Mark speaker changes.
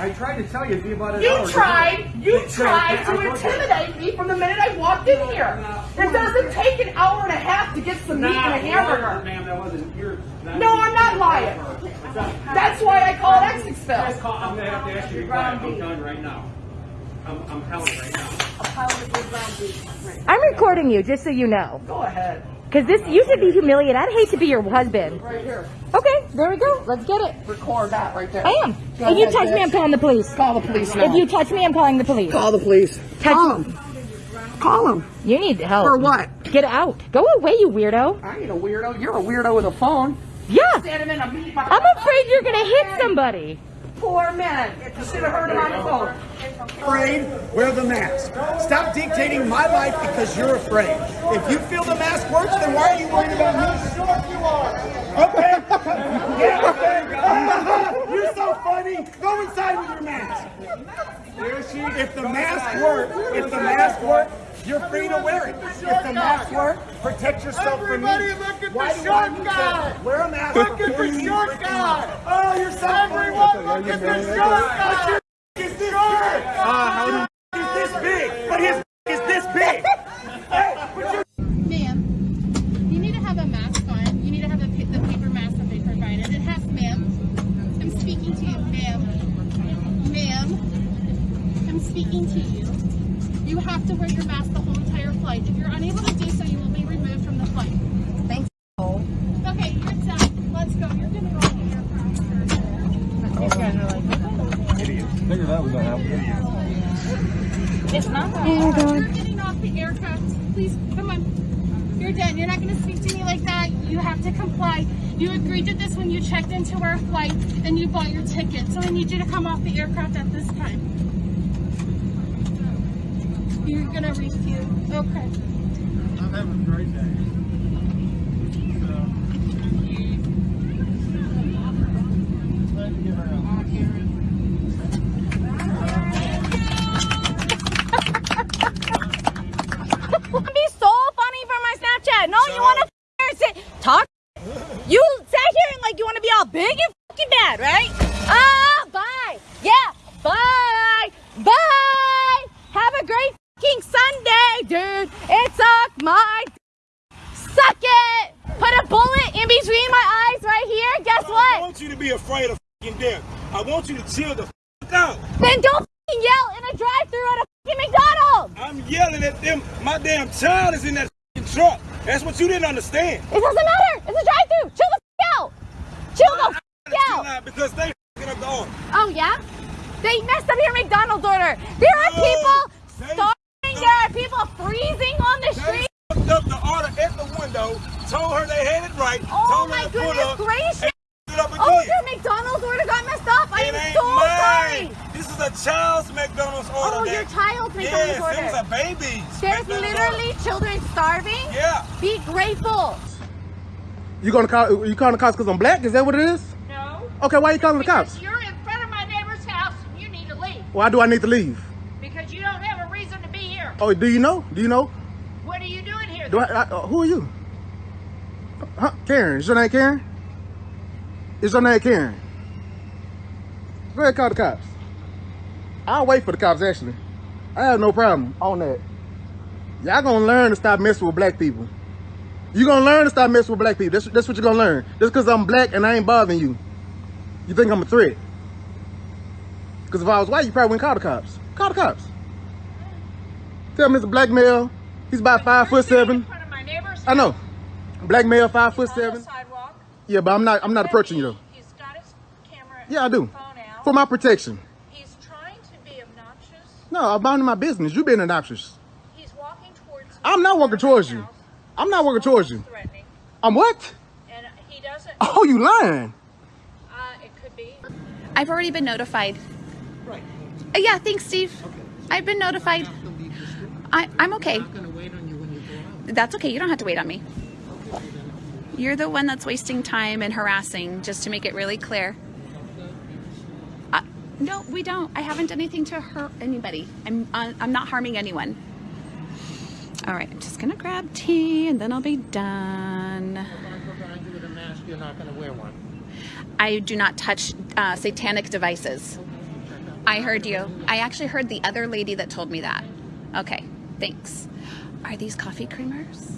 Speaker 1: I tried to tell you, it'd be about an
Speaker 2: You oh,
Speaker 1: hour.
Speaker 2: tried, you
Speaker 1: Hey,
Speaker 2: tried
Speaker 1: hey,
Speaker 2: to
Speaker 1: I-
Speaker 2: intimidate me from the minute I walked in here. It doesn't take an hour and a half to get some meat and a hamburger.
Speaker 1: Ma'am, that wasn't your. that
Speaker 2: No, I'm not lying. That's why I call it
Speaker 1: Guys,
Speaker 2: Exixville.
Speaker 1: I'm gonna have to ask you to be quiet. I'm done right now. I'm, I'm telling right now.
Speaker 3: I'm recording you, just so you know.
Speaker 2: Go ahead.
Speaker 3: Because this, you should be humiliated. I'd hate to be your husband.
Speaker 2: Right here.
Speaker 3: Okay, there we go. Let's get it.
Speaker 2: Record that right there.
Speaker 3: I am.
Speaker 2: Go
Speaker 3: if you touch me. I'm calling the police.
Speaker 2: Call the police now.
Speaker 3: If you touch me, I'm calling the police.
Speaker 2: Call the police.
Speaker 3: Touch
Speaker 2: Call them. Call them.
Speaker 3: You need help.
Speaker 2: For what?
Speaker 3: Get out. Go away, you weirdo.
Speaker 2: I ain't a weirdo. You're a weirdo with a phone.
Speaker 3: Yeah.
Speaker 2: Standing in a meat
Speaker 3: I'm afraid you're gonna hit somebody.
Speaker 2: Poor man. You should have heard him on the phone.
Speaker 4: afraid, wear the mask. Stop dictating my life because you're afraid. If you feel the mask works, then why are you worried about me? Short you are. Okay. You're so funny. Go inside with your mask. If the mask works, if the mask works, you're free to wear it. If the mask works, protect yourself from me.
Speaker 5: Everybody look at the
Speaker 4: Why do I
Speaker 5: short guy.
Speaker 4: to Wear a mask.
Speaker 5: Look at the short guy.
Speaker 4: Oh, you're so
Speaker 5: Everyone
Speaker 4: funny.
Speaker 5: look at the short guy.
Speaker 4: Is this big? Uh, is this big? But his is this big? hey, but you're
Speaker 6: Ma'am, you need to have a mask on. You need to have the, pa- the paper mask that they provided. It has, ma'am. I'm speaking to you, ma'am. Ma'am, I'm speaking to you. You have to wear your mask the whole entire flight. If you're unable to do so, you will be removed from the flight.
Speaker 3: Thanks.
Speaker 6: Okay, you're done. Let's go. You're gonna go on the aircraft.
Speaker 3: It's not.
Speaker 6: Oh, You're getting off the aircraft. Please, come on. You're done. You're not going to speak to me like that. You have to comply. You agreed to this when you checked into our flight and you bought your ticket. So I need you to come off the aircraft at this time. You're going to refuse. Okay.
Speaker 5: I'm having a great day.
Speaker 3: It'd be so funny for my Snapchat. No, you want to sit, talk. You sat here and like you want to be all big and fucking bad, right? Ah, bye. Yeah, bye, bye. Have a great fucking Sunday, dude. It sucked my. Suck it. Put a bullet in between my eyes right here. Guess what?
Speaker 4: I want you to be afraid of fucking death. I want you to chill the fuck out.
Speaker 3: Then don't yell in a drive-through at a fucking McDonald's.
Speaker 4: I'm yelling at them. My damn child is in that fucking truck. That's what you didn't understand.
Speaker 3: It doesn't matter. It's a drive-through. Chill the out. Chill the out.
Speaker 4: out Because they fucking up the order.
Speaker 3: Oh yeah? They messed up your McDonald's order. There are people starving. There are people freezing on the street.
Speaker 4: fucked up the order at the window, told her they had right,
Speaker 3: Oh
Speaker 4: told
Speaker 3: my
Speaker 4: her to pull
Speaker 3: goodness gracious.
Speaker 4: and it up again.
Speaker 3: Oh, your McDonald's order got messed up. I
Speaker 4: it
Speaker 3: am
Speaker 4: ain't
Speaker 3: so
Speaker 4: mine.
Speaker 3: sorry.
Speaker 4: This is a child's McDonald's order.
Speaker 3: Oh, your
Speaker 4: that-
Speaker 3: child's
Speaker 4: Yes,
Speaker 3: McDonald's
Speaker 4: it
Speaker 3: order.
Speaker 4: was a baby's
Speaker 3: There's
Speaker 4: McDonald's
Speaker 3: literally
Speaker 4: order.
Speaker 3: children starving.
Speaker 4: Yeah.
Speaker 3: Be grateful.
Speaker 7: You gonna call? You calling the cops because I'm black? Is that what it is?
Speaker 6: No.
Speaker 7: Okay, why are you calling the cops?
Speaker 6: Because you're in front of my neighbor's house. And You need to leave.
Speaker 7: Why do I need to leave?
Speaker 6: Because you don't have a reason to be here.
Speaker 7: Oh, do you know? Do you know?
Speaker 6: What are you doing here?
Speaker 7: Do I, I uh, who are you? Huh? Karen? Is your name Karen? Is your name Karen? Go ahead, call the cops. I'll wait for the cops. Actually, I have no problem on that. Y'all gonna learn to stop messing with black people. You gonna learn to stop messing with black people. That's, that's what you're gonna learn. Just because I'm black and I ain't bothering you, you think I'm a threat. Because if I was white, you probably wouldn't call the cops. Call the cops. Tell Mr. Black male, he's about five foot seven.
Speaker 6: in front of my neighbor's
Speaker 7: I know. Black male, five foot seven.
Speaker 6: sidewalk.
Speaker 7: Yeah, but I'm not. I'm not approaching you though.
Speaker 6: He's got his camera
Speaker 7: Yeah, I do.
Speaker 6: phone out.
Speaker 7: For my protection.
Speaker 6: He's trying to be obnoxious.
Speaker 7: No, I'm minding my business. You being obnoxious.
Speaker 6: He's walking towards me.
Speaker 7: I'm not walking towards you.
Speaker 6: House.
Speaker 7: I'm not walking towards you.
Speaker 6: Threatening.
Speaker 7: I'm what?
Speaker 6: And he doesn't.
Speaker 7: Oh, you lying?
Speaker 6: Uh, it could be.
Speaker 8: I've already been notified. Right. yeah, thanks, Steve. I've been notified. I, I'm okay. That's okay. You don't have to wait on me. You're the one that's wasting time and harassing, just to make it really clear. Uh, no, we don't. I haven't done anything to hurt anybody. I'm, uh, I'm not harming anyone. All right, I'm just gonna grab tea and then I'll be done.
Speaker 5: You're not to wear one.
Speaker 8: I do not touch uh, satanic devices. I heard you. I actually heard the other lady that told me that. Okay, thanks. Are these coffee creamers?